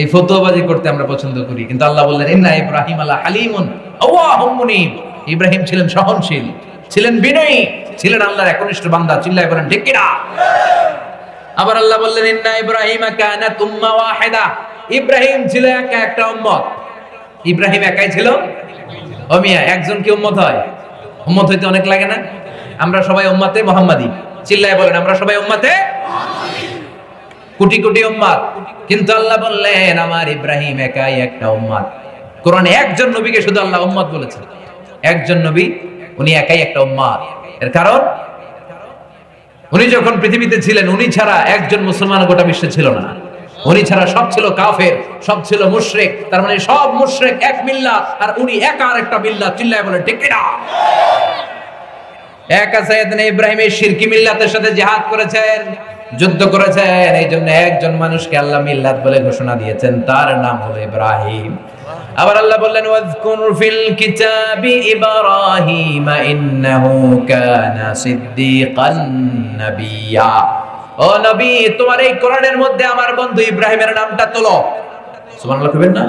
এই ফতুয়াবাজি করতে আমরা পছন্দ করি। কিন্তু আল্লাহ বললেন, ইন্না ইব্রাহিম আলা হালিমুন, আওয়াহুম মুনিব। ইব্রাহিম ছিলেন সহনশীল, ছিলেন বিনয়ী, ছিলেন আল্লাহর একনিষ্ঠ বান্দা। চিল্লায় বলেন, ঠিক কিনা? আবার আল্লাহ বললেন, ইন্না ইব্রাহিম কানাত উম্মা ওয়াহিদা। ইব্রাহিম ছিল একা একটা উম্মত। ইব্রাহিম একাই ছিল ও মিয়া, একজন কি উম্মত হয়? উম্মত হইতে অনেক লাগে না? আমরা সবাই উম্মতে মোহাম্মদী। চিল্লায় বলেন, আমরা সবাই উম্মতে কোটি কোটি উম্মাদ। কিন্তু আল্লাহ বললেন, আমার ইব্রাহিম একাই একটা উম্মাদ। কোরআনে একজন নবীকে শুধু আল্লাহ উম্মাদ বলেছেন একজন নবী, উনি একাই একটা উম্মাদ। এর কারণ? উনি যখন পৃথিবীতে ছিলেন, উনি ছাড়া একজন মুসলমান গোটা বিশ্বে ছিল না। উনি ছাড়া সব ছিল কাফের, সব ছিল মুশরিক। তার মানে সব মুশরিক এক মিল্লাত আর উনি একা আর একটা মিল্লাত চিল্লায় বলে, ঠিক কিনা? একা সাইয়েদনা ইব্রাহিম এই শিরকি মিল্লাতের সাথে জিহাদ করেছেন, যুদ্ধ করেছেন। এই জন্য একজন মানুষকে আল্লাহ মিল্লাত বলে ঘোষণা দিয়েছেন। তার নাম হলো ইব্রাহিম। আবার আল্লাহ বললেন, ওয়াজকুর ফিল কিতাবি ইব্রাহিম, ইন্নাহু কানা সিদ্দিকান নাবিয়্যা ও নবী তোমার এই কোরআনের মধ্যে আমার বন্ধু ইব্রাহিমের নামটা তোলো। সুবহানাল্লাহ কইবেন না?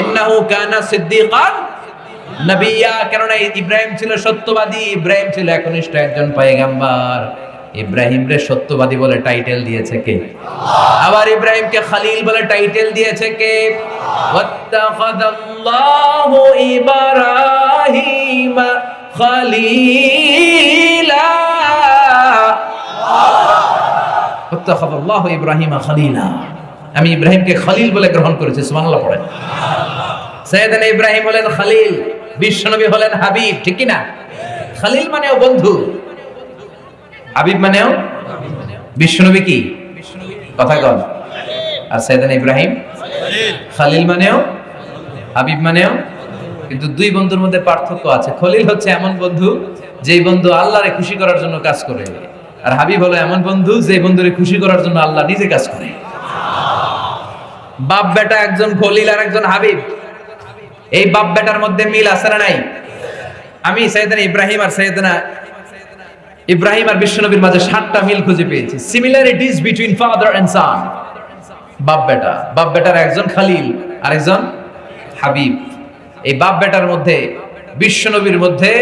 ইন্নাহু কানা সিদ্দিকান নবিয়া। কেননা ইব্রাহিম ছিল সত্যবাদী। ইব্রাহিম ছিল একনিষ্ঠ একজন পয়গাম্বার। ইব্রাহিম রে সত্যবাদী বলে টাইটেল দিয়েছে কে? আবার ইব্রাহিমকে খালিল বলে টাইটেল দিয়েছে কে? ওয়াত্তাখাদাল্লাহু ইব্রাহিম খালিলা। ওয়াত্তাখাদাল্লাহু ইব্রাহিম খালিলা। আমি ইব্রাহিমকে খলিল বলে গ্রহণ করেছি, সুবহানাল্লাহ পড়েন সৈয়দনা ইব্রাহিম হলেন খালিল, বিশ্বনবী হলেন হাবিব, ঠিক না খালিল মানেও বন্ধু। হাবিব মানেও বিশ্বনবী কি? কথা কন। আর সৈয়দনা ইব্রাহিম? খালিল মানেও হাবিব মানেও। কিন্তু দুই বন্ধুর মধ্যে পার্থক্য আছে। খলিল হচ্ছে এমন বন্ধু যেই বন্ধু আল্লাহরে খুশি করার জন্য কাজ করে। আর হাবিব হলো এমন বন্ধু যে বন্ধুরে খুশি করার জন্য আল্লাহ নিজে কাজ করে। বাপ বেটা একজন খলিল আর একজন হাবিব। এই বাপ বেটার মধ্যে মিল আছে না নাই? আমি সৈয়দনা ইব্রাহিম আর সৈয়দনা ইব্রাহিম আর বিশ্বনবীর মাঝে সাতটা মিল খুঁজে পেয়েছি। Similarities between father and son বাপ বেটা। বাপ বেটার একজন খালিল আর একজন হাবিব। এই বাপ বেটার মধ্যে, বিশ্বনবীর মধ্যে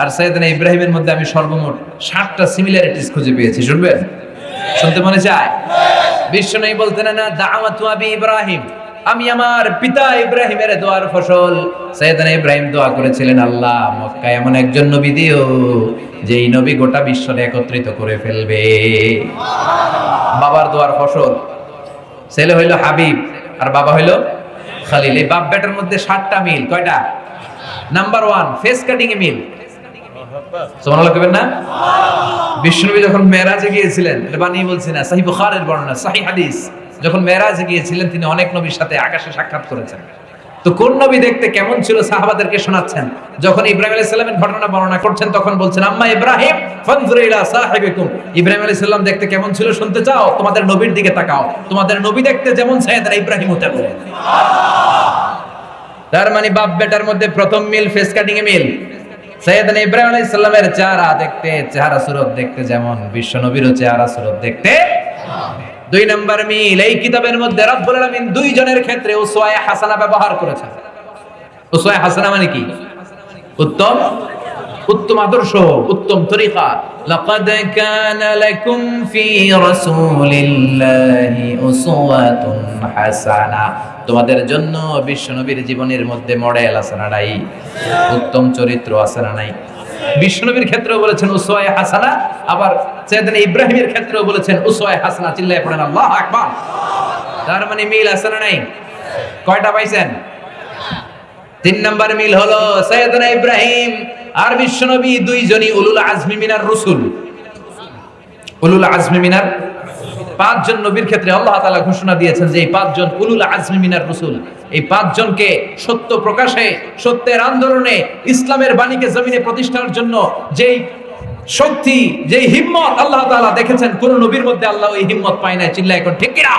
আর সৈয়দনা ইব্রাহিমের মধ্যে আমি সর্বমোট সাতটা সিমিলারিটিস খুঁজে পেয়েছি, শুনবেন? শুনতে মনে চায়? বিশ্বনবী বলতে না, দাওয়াতু আবি ইব্রাহিম। আমি আমার পিতা ইব্রাহিমের দোয়ার ফসল। সৈয়দনা ইব্রাহিম দোয়া করেছিলেন, আল্লাহ, মক্কায় এমন একজন নবী দিও, যেই নবী গোটা বিশ্বরে একত্রিত করে ফেলবে। বাবার দোয়ার ফসল। ছেলে হইল হাবিব, আর বাবা হইল খালিল। এই বাপ বেটার মধ্যে সাতটা মিল, কয়টা? নাম্বার ওয়ান ফেস কাটিং এ মিল। সুবহানাল্লাহ কইবেন না? যখন মেরাজে গিয়েছিলেন, এটা বানিয়ে বলছি না সাহি বুখারের বর্ণনা সাহি হাদিস, যখন মেরাজে গিয়েছিলেন, তিনি অনেক নবীর সাথে আকাশে সাক্ষাৎ করেছেন। তো কোন নবী দেখতে কেমন ছিল সাহাবাদেরকে শোনাচ্ছেন? যখন ইব্রাহিম ঘটনা বর্ণনা করছেন, তখন বলছেন, আম্মা ইব্রাহিম ইব্রাহিম দেখতে কেমন ছিল শুনতে চাও? তোমাদের নবীর দিকে তাকাও। তোমাদের নবী দেখতে যেমন ইব্রাহিম তেমন। তার মানে বাপ বেটার মধ্যে প্রথম মিল ফেস কাটিং এ মিল। সৈয়দনা ইব্রাহিম আলাইহিস সালামের চেহারা দেখতে, চেহারা সুরত দেখতে যেমন, বিশ্ব নবীরও চেহারা সুরত দেখতে। দুই নম্বর মিল, এই কিতাবের মধ্যে রব্বুল আলামিন দুইজনের ক্ষেত্রে উসওয়ায়ে হাসানা ব্যবহার করেছেন। উসওয়ায়ে হাসানা মানে কি? উত্তম উত্তম আদর্শ, উত্তম তরিকা। লাকাদ কানা লাকুম ফি রাসূলিল্লাহি উসওয়াতুন হাসানা। তোমাদের জন্য বিশ্বনবীর জীবনের মধ্যে মডেল আছে না নাই? উত্তম চরিত্র আছে না নাই? বিশ্বনবীর ক্ষেত্রেও বলেছেন হাসানা। আবার ইব্রাহিমের বলেছেন হাসানা মানে মিল আছে না নাই? কয়টা পাইছেন? তিন নম্বর মিল হলো সৈয়দনা ইব্রাহিম আর বিশ্বনবী দুইজনই উলুল আজমি মিনার রসুল। উলুল আজমি মিনার পাঁচজন নবীর ক্ষেত্রে আল্লাহ তালা ঘোষণা দিয়েছেন যে এই পাঁচজন উলুল আজমি মিনার রসুল। এই পাঁচজনকে সত্য প্রকাশে, সত্যের আন্দোলনে, ইসলামের বাণীকে জমিনে প্রতিষ্ঠার জন্য যেই শক্তি, যেই হিম্মত আল্লাহ তাআলা দেখেছেন, কোন নবীর মধ্যে আল্লাহ ওই হিম্মত পায় না চিল্লা এখন, ঠিক কিনা?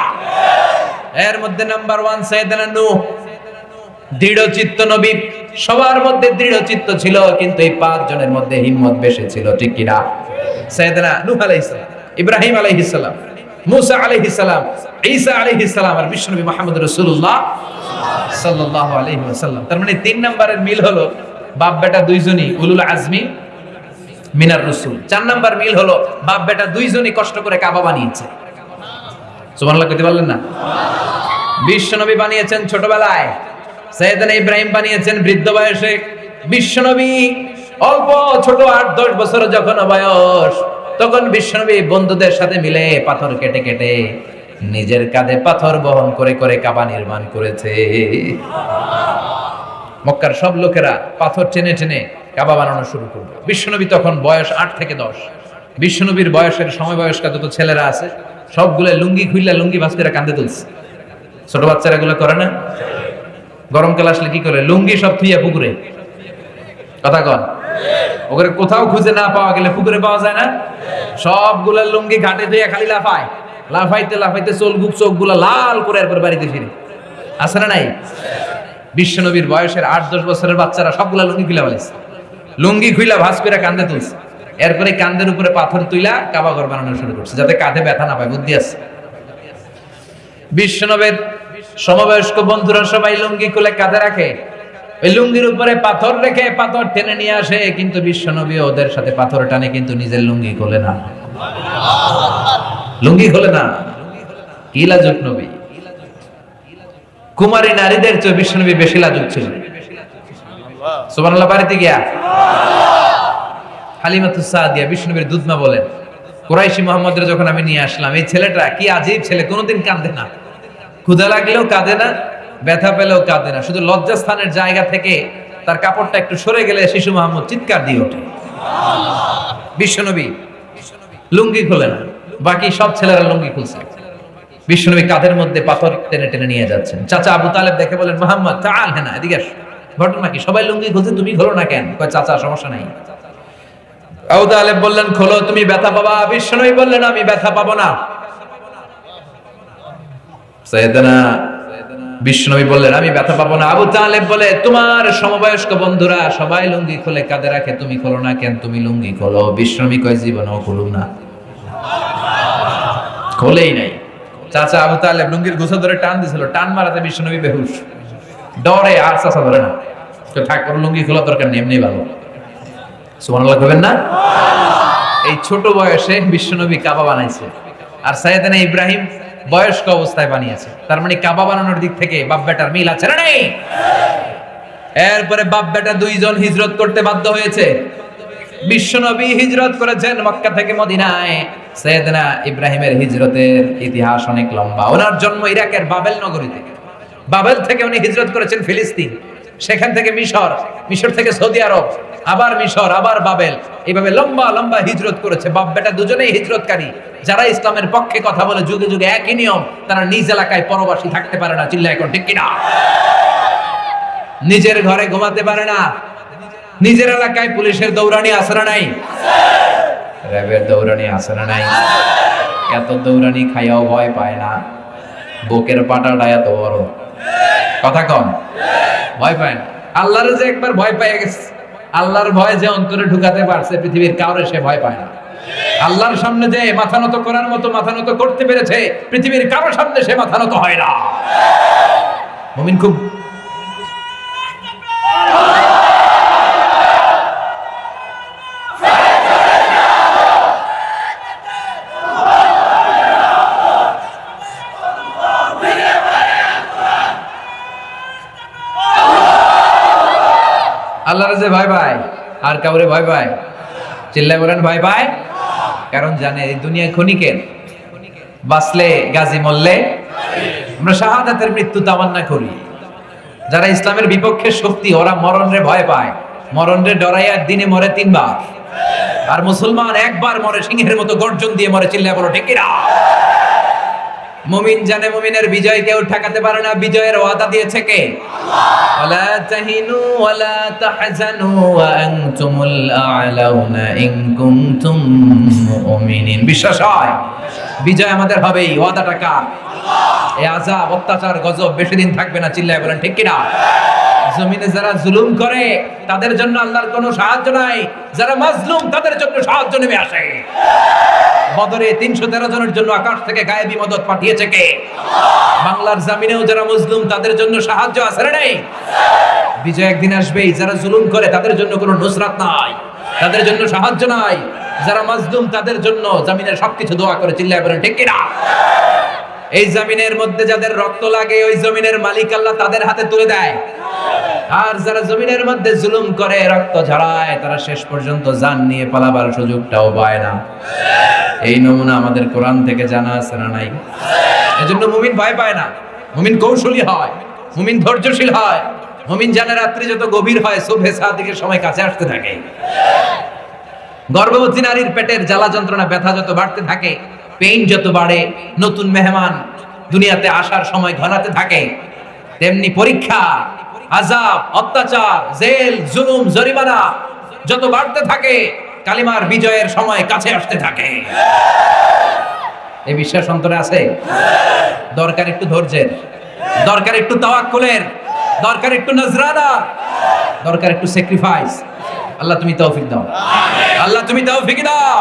এর মধ্যে নাম্বার ওয়ান সৈয়দনা নূহ। দৃঢ় চিত্ত নবী। সবার মধ্যে দৃঢ় চিত্ত ছিল, কিন্তু এই পাঁচ জনের মধ্যে হিম্মত বেশি ছিল, ঠিক কিনা? সৈয়দনা নূহ আলাইহিস সালাম। ইব্রাহিম আলাইহিস সালাম। মুসা আলাইহিস সালাম, ঈসা আলাইহিস সালাম আর বিশ্বনবী মুহাম্মদ রাসূলুল্লাহ সাল্লাল্লাহু আলাইহি ওয়াসাল্লাম। তার মানে তিন নম্বরের মিল হলো বাপ বেটা দুইজনই উলুল আজমি মিনার রসুল। চার নাম্বার মিল হলো বাপ বেটা দুইজনই কষ্ট করে কাবা বানিয়েছে। সুবহানাল্লাহ কইতে পারলেন না? বিশ্বনবী বানিয়েছেন ছোটবেলায়, সৈয়দনা ইব্রাহিম বানিয়েছেন বৃদ্ধ বয়সে। বিশ্বনবী অল্প ছোট আট দশ বছর যখন বয়স তখন বিশ্বনবী বন্ধুদের সাথে মিলে পাথর কেটে কেটে নিজের কাঁধে পাথর বহন করে করে কাবা নির্মাণ করেছে। মক্কার সব লোকেরা পাথর টেনে টেনে কাবা বানানো শুরু করল। বিশ্বনবী তখন বয়স আট থেকে দশ। বিশ্বনবীর বয়সের সময় বয়স্কা যত ছেলেরা আছে, সবগুলো লুঙ্গি খুললে লুঙ্গি ভাস করে কান্দে তুলছে। ছোট বাচ্চারা এগুলো করে না? গরমকাল আসলে কি করে? লুঙ্গি সব থুইয়া পুকুরে। কথা কন। ওখানে কোথাও খুঁজে না পাওয়া গেলে পুকুরে পাওয়া যায় না? সবগুলা লুঙ্গি ঘাটে ধুইয়া খালি লাফায়। লাফাইতে লাফাইতে চোল গুপ চোখগুলা লাল করে এরপর বাড়িতে ফিরে। আছে না নাই? বিশ্বনবীর বয়সের আট দশ বছরের বাচ্চারা সবগুলা লুঙ্গি খুলে ফেলেছে লুঙ্গি খুইলা ভাস করে কান্দে তুলছে। এরপরে কান্দের উপরে পাথর তুইলা কাবা ঘর বানানো শুরু করছে, যাতে কাঁধে ব্যথা না পায়, বুদ্ধি আছে। বিশ্বনবের সমবয়স্ক বন্ধুরা সবাই লুঙ্গি খুলে কাঁধে রাখে। ওই লুঙ্গির উপরে পাথর রেখে পাথর টেনে নিয়ে আসে, কিন্তু বিশ্বনবী ওদের সাথে পাথর টানে, কিন্তু নিজের লুঙ্গি খোলে না। লুঙ্গি খোলে না। কি লাজুক নবী? কুমারী নারীদের চেয়ে বিশ্বনবী বেশি লাজুক ছিল সুবহানাল্লাহ দুধমা বলেন মোহাম্মদের যখন আমি নিয়ে আসলাম, এই ছেলেটা কি আজীব ছেলে, কোনোদিন কাঁদে না। ক্ষুধা লাগলেও কাঁদে না ব্যথা পেলেও কাঁদে না। শুধু লজ্জাস্থানের জায়গা থেকে তার কাপড়টা একটু সরে গেলে শিশু মোহাম্মদ চিৎকার দিয়ে ওঠে। বিশ্বনবী লুঙ্গি খোলে না। বাকি সব ছেলেরা লুঙ্গি খুলছে। বিশ্বনবী কাঁধের মধ্যে পাথর টেনে টেনে নিয়ে যাচ্ছেন। চাচা আবু তালেব দেখে বলেন মোহাম্মদ চাল হ্যাঁ এদিকে ঘটনা কি? সবাই লুঙ্গি খুলছে, তুমি খোলো না কেন? চাচা, সমস্যা নাই। আবু তালেব বললেন, খোলো, তুমি ব্যথা পাবা? বিশ্বনবী বললেন, আমি ব্যথা পাবো না। বিষ্ণবী বললেন, আমি ব্যথা পাবো না। আবু তালেব বলে, তোমার সমবয়স্ক বন্ধুরা সবাই লুঙ্গি খোলে, কাঁধে রাখে, তুমি খোলো না কেন? তুমি লুঙ্গি খোলো। বিষ্ণবী কয়, জীবনেও খুলুম না। খোলেই নাই। চাচা আবু তালেব লুঙ্গির গোছা ধরে টান দিছিল, টান মারাতে বিষ্ণবী বেহুশ। ডরে, আর চাচা ধরে না। তো থাক লুঙ্গি খোলা দরকার নেই ভালো। সুবহানাল্লাহ না? এই ছোট বয়সে বিশ্বনবী কাবা বানাইছে। আর সাইয়েদানা ইব্রাহিম বয়স্ক অবস্থায় বানিয়েছে। তার মানে কাবা বানানোর দিক থেকে বাপ বেটার মিল আছে না নেই? এরপরে বাপ বেটা দুইজন হিজরত করতে বাধ্য হয়েছে। বিশ্বনবী হিজরত করেছেন মক্কা থেকে মদিনায়। সৈয়দনা ইব্রাহিমের হিজরতের ইতিহাস অনেক লম্বা। ওনার জন্ম ইরাকের বাবেল নগরীতে বাবেল থেকে উনি হিজরত করেছেন ফিলিস্তিন। সেখান থেকে মিশর মিশর থেকে সৌদি আরব, আবার মিশর, আবার বাবেল। এইভাবে লম্বা লম্বা হিজরত করেছে। বাপ, বেটা দুজনেই হিজরতকারী। যারা ইসলামের পক্ষে কথা বলে, যুগে যুগে একই নিয়ম, তারা নিজ এলাকায় পরবাসী থাকতে পারে না। চিল্লা এখন ঠিক কিনা? নিজের ঘরে ঘুমাতে পারে না। নিজের এলাকায় পুলিশের দৌড়ানি আসরা নাই? র্যাবের দৌড়ানি আসরা নাই? এত দৌড়ানি খাইয়াও ভয় পায় না। বুকের পাটাটা এত বড়। কথা কম ভয় পায় না। আল্লাহর যে একবার ভয় পেয়ে গেছে, আল্লাহর ভয় যে অন্তরে ঢুকাতে পারছে, পৃথিবীর কাউরে সে ভয় পায় না। আল্লাহর সামনে যে মাথা নত করার মতো মাথা নত করতে পেরেছে, পৃথিবীর কারোর সামনে সে মাথা নত হয় না। মুমিন খুব আল্লাহর যে ভাই পায় আর কাউরে ভাই ভাই। চিল্লায় বলেন ভাই ভাই। কারণ জানে এই দুনিয়া ক্ষণিকের। বাঁচলে গাজী মরলে আমরা শাহাদাতের মৃত্যু তামান্না করি। যারা ইসলামের বিপক্ষে শক্তি, ওরা মরণরে ভয় পায়। মরণ মরণরে ডরাইয়া দিনে মরে তিনবার। আর মুসলমান একবার মরে সিংহের মতো গর্জন দিয়ে মরে, চিল্লায় বলো ঠেকিরা মুমিন জানে মুমিনের বিজয় কেউ ঠেকাতে পারে না, বিজয়ের ওয়াদা দিয়েছে কে? ওয়ালা তাহিনু ওয়ালা তাহজানু ওয়া আনতুমুল আ'লাউনা ইন কুনতুম মুমিনিন। বিশ্বাস হয়? বিজয় আমাদের হবেই, ওয়াদাটা কার? এই আযাব, অত্যাচার, গজব বেশি দিন থাকবে না, চিল্লায় বলেন, ঠিক কিনা? জমিনে যারা জুলুম করে, তাদের জন্য আল্লাহর কোনো সাহায্য নাই। যারা মাজলুম, তাদের জন্য সাহায্য নেমে আসে। বদরে তিনশো তেরো জনের জন্য আকাশ থেকে গায়েবী মদত পাঠিয়েছে কে? বাংলার জামিনেও যারা মুসলিম তাদের জন্য সাহায্য আছে না নেই? বিজয় একদিন আসবেই। যারা জুলুম করে, তাদের জন্য কোনো নুসরাত নাই। তাদের জন্য সাহায্য নাই। যারা মাজলুম, তাদের জন্য জামিনের সবকিছু দোয়া করে, চিল্লায় বলেন ঠিক কিনা? এই জমিনের মধ্যে যাদের রক্ত লাগে, ওই জমিনের মালিক আল্লাহ তাদের হাতে তুলে দেয়। আর যারা জমিনের মধ্যে জুলুম করে, রক্ত ঝরায়, তারা শেষ পর্যন্ত জান নিয়ে পালাবার সুযোগটাও পায় না। এই নমুনা আমাদের কোরআন থেকে জানা আছে না নাই? এজন্য মুমিন ভয় পায় না। মুমিন কৌশলী হয়, মুমিন ধৈর্যশীল হয়, মুমিন জানে রাত্রি যত গভীর হয় শুভে সাদিকের সময় কাছে আসতে থাকে। গর্ভবতী নারীর পেটের জ্বালা যন্ত্রণা, ব্যথা যত বাড়তে থাকে পেইন যত বাড়ে, নতুন মেহমান দুনিয়াতে আসার সময় ঘনাতে থাকে। তেমনি পরীক্ষা আজাব অত্যাচার, জেল, জুলুম, জরিমানা যত বাড়তে থাকে, কালিমার বিজয়ের সময় কাছে আসতে থাকে। এই বিশ্বাস অন্তরে আছে? দরকার একটু ধৈর্যের, দরকার একটু তাওয়াক্কুলের, দরকার একটু নজরানা, দরকার একটু স্যাক্রিফাইস আল্লাহ তুমি তৌফিক দাও। আল্লাহ তুমি তৌফিক দাও।